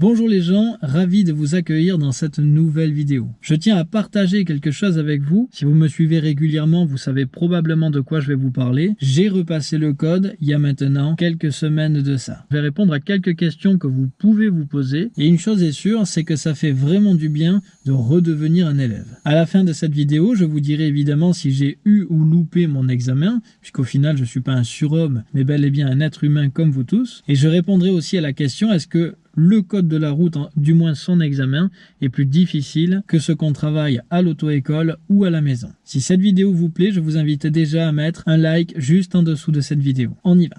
Bonjour les gens, ravi de vous accueillir dans cette nouvelle vidéo. Je tiens à partager quelque chose avec vous. Si vous me suivez régulièrement, vous savez probablement de quoi je vais vous parler. J'ai repassé le code il y a maintenant quelques semaines de ça. Je vais répondre à quelques questions que vous pouvez vous poser. Et une chose est sûre, c'est que ça fait vraiment du bien de redevenir un élève. À la fin de cette vidéo, je vous dirai évidemment si j'ai eu ou loupé mon examen, puisqu'au final je suis pas un surhomme, mais bel et bien un être humain comme vous tous. Et je répondrai aussi à la question, est-ce que le code de la route, du moins son examen, est plus difficile que ce qu'on travaille à l'auto-école ou à la maison. Si cette vidéo vous plaît, je vous invite déjà à mettre un like juste en dessous de cette vidéo. On y va.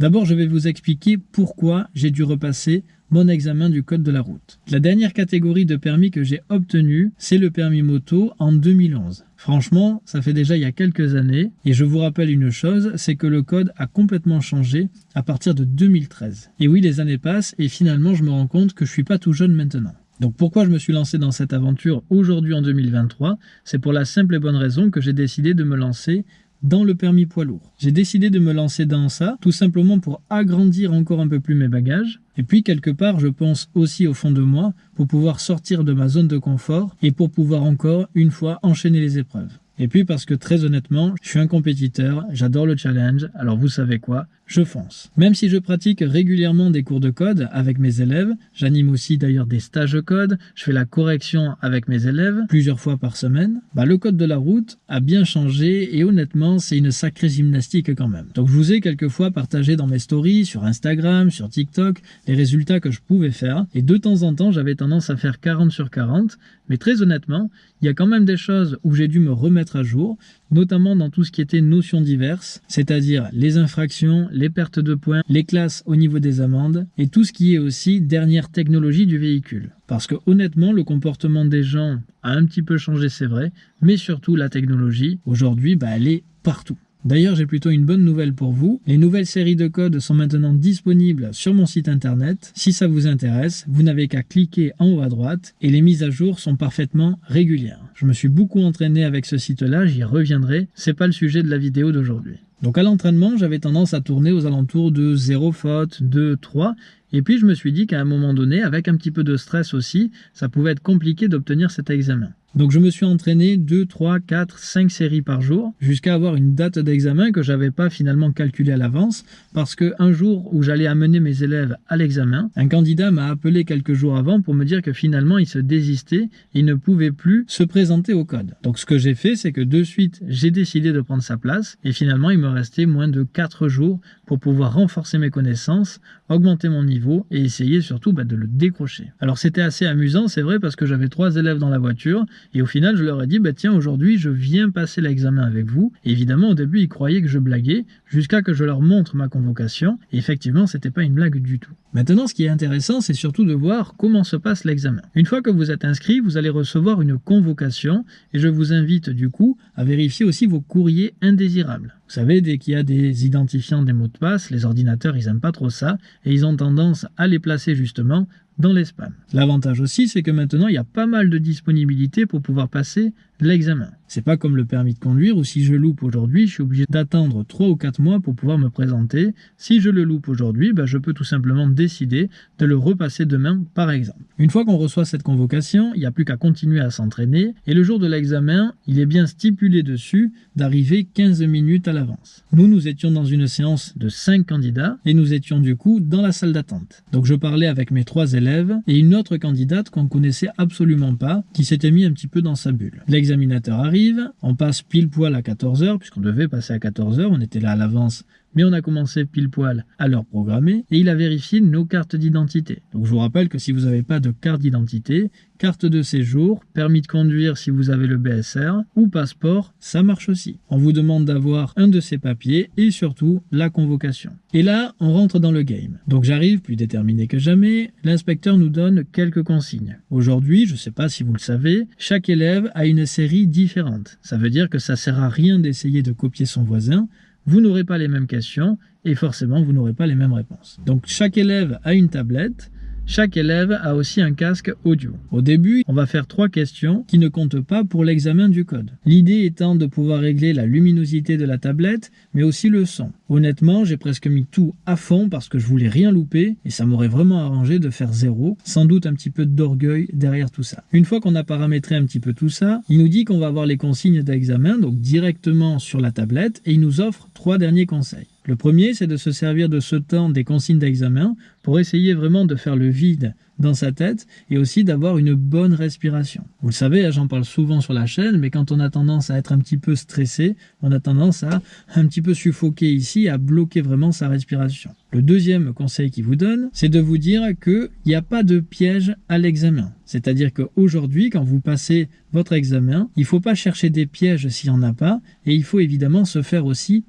D'abord, je vais vous expliquer pourquoi j'ai dû repasser mon examen du code de la route. La dernière catégorie de permis que j'ai obtenu, c'est le permis moto en 2011. Franchement, ça fait déjà il y a quelques années, et je vous rappelle une chose, c'est que le code a complètement changé à partir de 2013. Et oui, les années passent, et finalement je me rends compte que je suis pas tout jeune maintenant. Donc pourquoi je me suis lancé dans cette aventure aujourd'hui en 2023 C'est pour la simple et bonne raison que j'ai décidé de me lancer dans le permis poids lourd. J'ai décidé de me lancer dans ça, tout simplement pour agrandir encore un peu plus mes bagages, et puis quelque part je pense aussi au fond de moi pour pouvoir sortir de ma zone de confort et pour pouvoir encore une fois enchaîner les épreuves. Et puis parce que très honnêtement, je suis un compétiteur, j'adore le challenge, alors vous savez quoi, je fonce. Même si je pratique régulièrement des cours de code avec mes élèves, j'anime aussi d'ailleurs des stages de code, je fais la correction avec mes élèves plusieurs fois par semaine, bah le code de la route a bien changé et honnêtement c'est une sacrée gymnastique quand même. Donc je vous ai quelquefois partagé dans mes stories, sur Instagram, sur TikTok, les résultats que je pouvais faire et de temps en temps j'avais tendance à faire 40 sur 40, mais très honnêtement, il y a quand même des choses où j'ai dû me remettre à jour, notamment dans tout ce qui était notions diverses, c'est-à-dire les infractions, les pertes de points, les classes au niveau des amendes, et tout ce qui est aussi dernière technologie du véhicule. Parce que honnêtement, le comportement des gens a un petit peu changé, c'est vrai, mais surtout la technologie, aujourd'hui, bah, elle est partout. D'ailleurs, j'ai plutôt une bonne nouvelle pour vous. Les nouvelles séries de codes sont maintenant disponibles sur mon site internet. Si ça vous intéresse, vous n'avez qu'à cliquer en haut à droite et les mises à jour sont parfaitement régulières. Je me suis beaucoup entraîné avec ce site-là, j'y reviendrai. C'est pas le sujet de la vidéo d'aujourd'hui. Donc à l'entraînement, j'avais tendance à tourner aux alentours de 0 faute, 2, 3. Et puis je me suis dit qu'à un moment donné, avec un petit peu de stress aussi, ça pouvait être compliqué d'obtenir cet examen. Donc je me suis entraîné 2, 3, 4, 5 séries par jour jusqu'à avoir une date d'examen que j'avais pas finalement calculée à l'avance parce que un jour où j'allais amener mes élèves à l'examen, un candidat m'a appelé quelques jours avant pour me dire que finalement il se désistait, il ne pouvait plus se présenter au code. Donc ce que j'ai fait c'est que de suite j'ai décidé de prendre sa place et finalement il me restait moins de 4 jours pour pouvoir renforcer mes connaissances, augmenter mon niveau et essayer surtout bah, de le décrocher. Alors c'était assez amusant c'est vrai parce que j'avais trois élèves dans la voiture et au final, je leur ai dit, bah tiens, aujourd'hui, je viens passer l'examen avec vous. évidemment, au début, ils croyaient que je blaguais, jusqu'à que je leur montre ma convocation. Et effectivement, c'était pas une blague du tout. Maintenant, ce qui est intéressant, c'est surtout de voir comment se passe l'examen. Une fois que vous êtes inscrit, vous allez recevoir une convocation, et je vous invite du coup à vérifier aussi vos courriers indésirables. Vous savez, dès qu'il y a des identifiants des mots de passe, les ordinateurs, ils aiment pas trop ça, et ils ont tendance à les placer justement dans les spams. L'avantage aussi, c'est que maintenant, il y a pas mal de disponibilité pour pouvoir passer l'examen. C'est pas comme le permis de conduire où si je loupe aujourd'hui, je suis obligé d'attendre 3 ou 4 mois pour pouvoir me présenter. Si je le loupe aujourd'hui, bah, je peux tout simplement décider de le repasser demain, par exemple. Une fois qu'on reçoit cette convocation, il n'y a plus qu'à continuer à s'entraîner et le jour de l'examen, il est bien stipulé dessus d'arriver 15 minutes à l'avance. Nous, nous étions dans une séance de 5 candidats et nous étions du coup dans la salle d'attente. Donc je parlais avec mes trois élèves et une autre candidate qu'on connaissait absolument pas qui s'était mis un petit peu dans sa bulle. L'examinateur arrive, on passe pile poil à 14h, puisqu'on devait passer à 14h, on était là à l'avance mais on a commencé pile poil à leur programmer et il a vérifié nos cartes d'identité. Donc je vous rappelle que si vous n'avez pas de carte d'identité, carte de séjour, permis de conduire si vous avez le BSR ou passeport, ça marche aussi. On vous demande d'avoir un de ces papiers et surtout la convocation. Et là, on rentre dans le game. Donc j'arrive plus déterminé que jamais, l'inspecteur nous donne quelques consignes. Aujourd'hui, je ne sais pas si vous le savez, chaque élève a une série différente. Ça veut dire que ça sert à rien d'essayer de copier son voisin, vous n'aurez pas les mêmes questions et forcément vous n'aurez pas les mêmes réponses. Donc chaque élève a une tablette chaque élève a aussi un casque audio. Au début, on va faire trois questions qui ne comptent pas pour l'examen du code. L'idée étant de pouvoir régler la luminosité de la tablette, mais aussi le son. Honnêtement, j'ai presque mis tout à fond parce que je voulais rien louper et ça m'aurait vraiment arrangé de faire zéro, sans doute un petit peu d'orgueil derrière tout ça. Une fois qu'on a paramétré un petit peu tout ça, il nous dit qu'on va avoir les consignes d'examen, donc directement sur la tablette, et il nous offre trois derniers conseils. Le premier, c'est de se servir de ce temps des consignes d'examen pour essayer vraiment de faire le vide dans sa tête et aussi d'avoir une bonne respiration. Vous le savez, hein, j'en parle souvent sur la chaîne, mais quand on a tendance à être un petit peu stressé, on a tendance à un petit peu suffoquer ici, à bloquer vraiment sa respiration. Le deuxième conseil qu'il vous donne, c'est de vous dire qu'il n'y a pas de piège à l'examen. C'est-à-dire qu'aujourd'hui, quand vous passez votre examen, il ne faut pas chercher des pièges s'il n'y en a pas, et il faut évidemment se faire aussi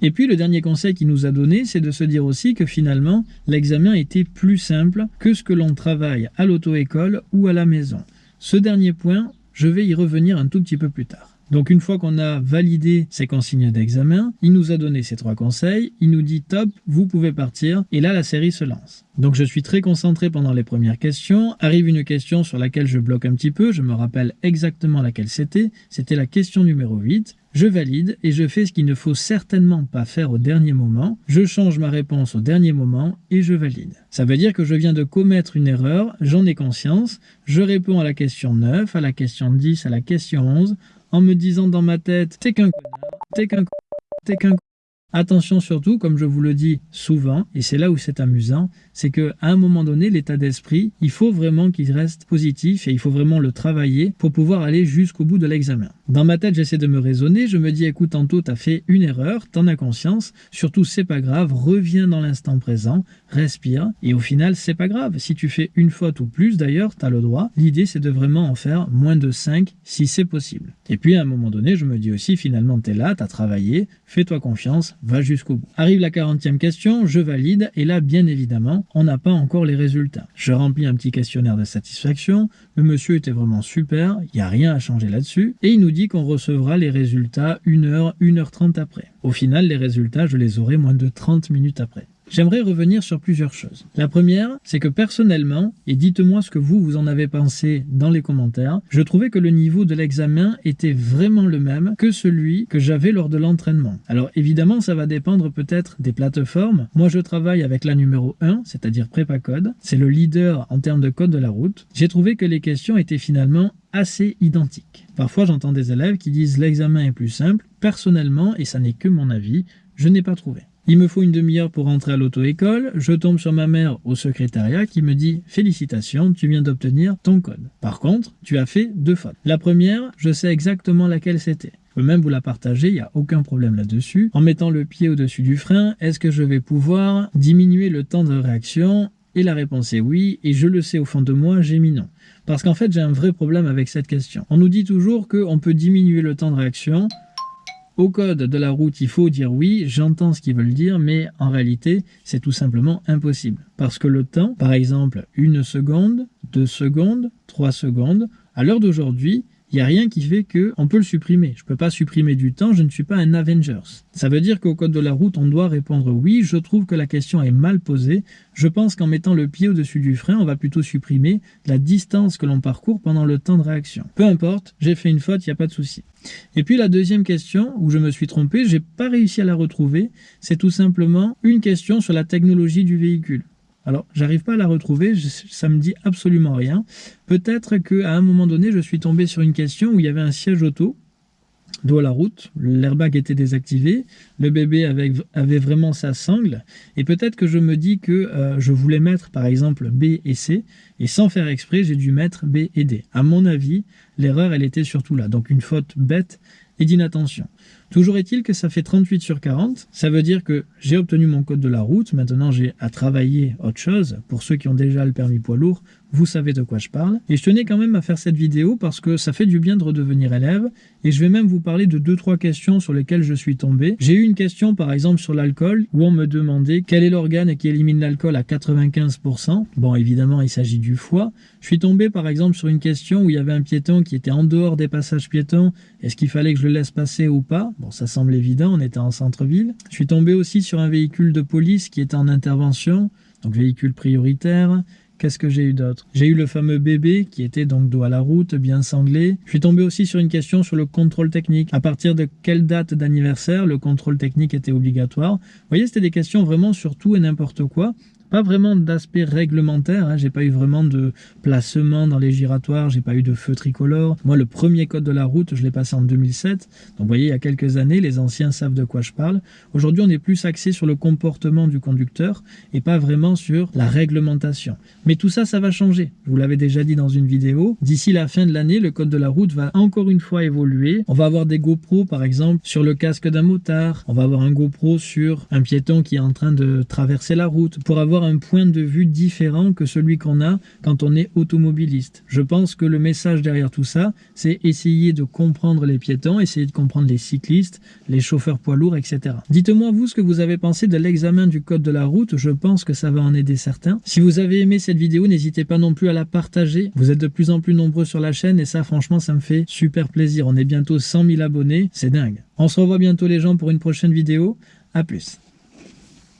Et puis le dernier conseil qu'il nous a donné, c'est de se dire aussi que finalement, l'examen était plus simple que ce que l'on travaille à l'auto-école ou à la maison. Ce dernier point, je vais y revenir un tout petit peu plus tard. Donc une fois qu'on a validé ces consignes d'examen, il nous a donné ces trois conseils, il nous dit top, vous pouvez partir, et là la série se lance. Donc je suis très concentré pendant les premières questions, arrive une question sur laquelle je bloque un petit peu, je me rappelle exactement laquelle c'était, c'était la question numéro 8, je valide et je fais ce qu'il ne faut certainement pas faire au dernier moment, je change ma réponse au dernier moment et je valide. Ça veut dire que je viens de commettre une erreur, j'en ai conscience, je réponds à la question 9, à la question 10, à la question 11, en me disant dans ma tête « t'es qu'un connard, t'es qu'un t'es qu'un Attention surtout, comme je vous le dis souvent, et c'est là où c'est amusant, c'est qu'à un moment donné, l'état d'esprit, il faut vraiment qu'il reste positif et il faut vraiment le travailler pour pouvoir aller jusqu'au bout de l'examen. Dans ma tête, j'essaie de me raisonner, je me dis écoute, tantôt t'as fait une erreur, t'en as conscience, surtout c'est pas grave, reviens dans l'instant présent, respire, et au final c'est pas grave. Si tu fais une faute ou plus d'ailleurs, t'as le droit. L'idée c'est de vraiment en faire moins de 5 si c'est possible. Et puis à un moment donné, je me dis aussi finalement t'es là, t'as travaillé, fais-toi confiance, va jusqu'au bout. Arrive la 40e question, je valide, et là bien évidemment, on n'a pas encore les résultats. Je remplis un petit questionnaire de satisfaction, le monsieur était vraiment super, il n'y a rien à changer là-dessus, et il nous dit qu'on recevra les résultats 1 heure, 1 heure 30 après. Au final, les résultats, je les aurai moins de 30 minutes après. J'aimerais revenir sur plusieurs choses. La première, c'est que personnellement, et dites-moi ce que vous, vous en avez pensé dans les commentaires, je trouvais que le niveau de l'examen était vraiment le même que celui que j'avais lors de l'entraînement. Alors évidemment, ça va dépendre peut-être des plateformes. Moi, je travaille avec la numéro 1, c'est-à-dire Code. C'est le leader en termes de code de la route. J'ai trouvé que les questions étaient finalement assez identiques. Parfois, j'entends des élèves qui disent l'examen est plus simple. Personnellement, et ça n'est que mon avis, je n'ai pas trouvé. Il me faut une demi-heure pour rentrer à l'auto-école, je tombe sur ma mère au secrétariat qui me dit « Félicitations, tu viens d'obtenir ton code. Par contre, tu as fait deux fautes. La première, je sais exactement laquelle c'était. Je peux même vous la partager, il n'y a aucun problème là-dessus. En mettant le pied au-dessus du frein, est-ce que je vais pouvoir diminuer le temps de réaction? Et la réponse est oui, et je le sais au fond de moi, j'ai mis non. Parce qu'en fait, j'ai un vrai problème avec cette question. On nous dit toujours qu'on peut diminuer le temps de réaction au code de la route, il faut dire oui, j'entends ce qu'ils veulent dire, mais en réalité, c'est tout simplement impossible. Parce que le temps, par exemple, une seconde, deux secondes, trois secondes, à l'heure d'aujourd'hui, il n'y a rien qui fait qu'on peut le supprimer. Je ne peux pas supprimer du temps, je ne suis pas un Avengers. Ça veut dire qu'au code de la route, on doit répondre oui. Je trouve que la question est mal posée. Je pense qu'en mettant le pied au-dessus du frein, on va plutôt supprimer la distance que l'on parcourt pendant le temps de réaction. Peu importe, j'ai fait une faute, il n'y a pas de souci. Et puis la deuxième question, où je me suis trompé, j'ai pas réussi à la retrouver, c'est tout simplement une question sur la technologie du véhicule. Alors, j'arrive pas à la retrouver, ça me dit absolument rien. Peut-être qu'à un moment donné, je suis tombé sur une question où il y avait un siège auto, dos la route, l'airbag était désactivé, le bébé avait, avait vraiment sa sangle, et peut-être que je me dis que euh, je voulais mettre par exemple B et C, et sans faire exprès, j'ai dû mettre B et D. À mon avis, l'erreur, elle était surtout là, donc une faute bête et d'inattention. Toujours est-il que ça fait 38 sur 40. Ça veut dire que j'ai obtenu mon code de la route. Maintenant, j'ai à travailler autre chose. Pour ceux qui ont déjà le permis poids lourd, vous savez de quoi je parle. Et je tenais quand même à faire cette vidéo parce que ça fait du bien de redevenir élève. Et je vais même vous parler de deux trois questions sur lesquelles je suis tombé. J'ai eu une question par exemple sur l'alcool où on me demandait quel est l'organe qui élimine l'alcool à 95%. Bon, évidemment, il s'agit du foie. Je suis tombé par exemple sur une question où il y avait un piéton qui était en dehors des passages piétons. Est-ce qu'il fallait que je le laisse passer ou pas? Bon, ça semble évident, on était en centre-ville. Je suis tombé aussi sur un véhicule de police qui était en intervention, donc véhicule prioritaire. Qu'est-ce que j'ai eu d'autre? J'ai eu le fameux bébé qui était donc dos à la route, bien sanglé. Je suis tombé aussi sur une question sur le contrôle technique. À partir de quelle date d'anniversaire le contrôle technique était obligatoire? Vous voyez, c'était des questions vraiment sur tout et n'importe quoi pas vraiment d'aspect réglementaire, hein. j'ai pas eu vraiment de placement dans les giratoires, j'ai pas eu de feu tricolore. Moi, le premier code de la route, je l'ai passé en 2007. Donc, vous voyez, il y a quelques années, les anciens savent de quoi je parle. Aujourd'hui, on est plus axé sur le comportement du conducteur et pas vraiment sur la réglementation. Mais tout ça, ça va changer. Vous l'avais déjà dit dans une vidéo. D'ici la fin de l'année, le code de la route va encore une fois évoluer. On va avoir des GoPro, par exemple, sur le casque d'un motard. On va avoir un GoPro sur un piéton qui est en train de traverser la route pour avoir un point de vue différent que celui qu'on a quand on est automobiliste. Je pense que le message derrière tout ça, c'est essayer de comprendre les piétons, essayer de comprendre les cyclistes, les chauffeurs poids lourds, etc. Dites-moi vous ce que vous avez pensé de l'examen du code de la route, je pense que ça va en aider certains. Si vous avez aimé cette vidéo, n'hésitez pas non plus à la partager. Vous êtes de plus en plus nombreux sur la chaîne et ça franchement ça me fait super plaisir. On est bientôt 100 000 abonnés, c'est dingue. On se revoit bientôt les gens pour une prochaine vidéo. A plus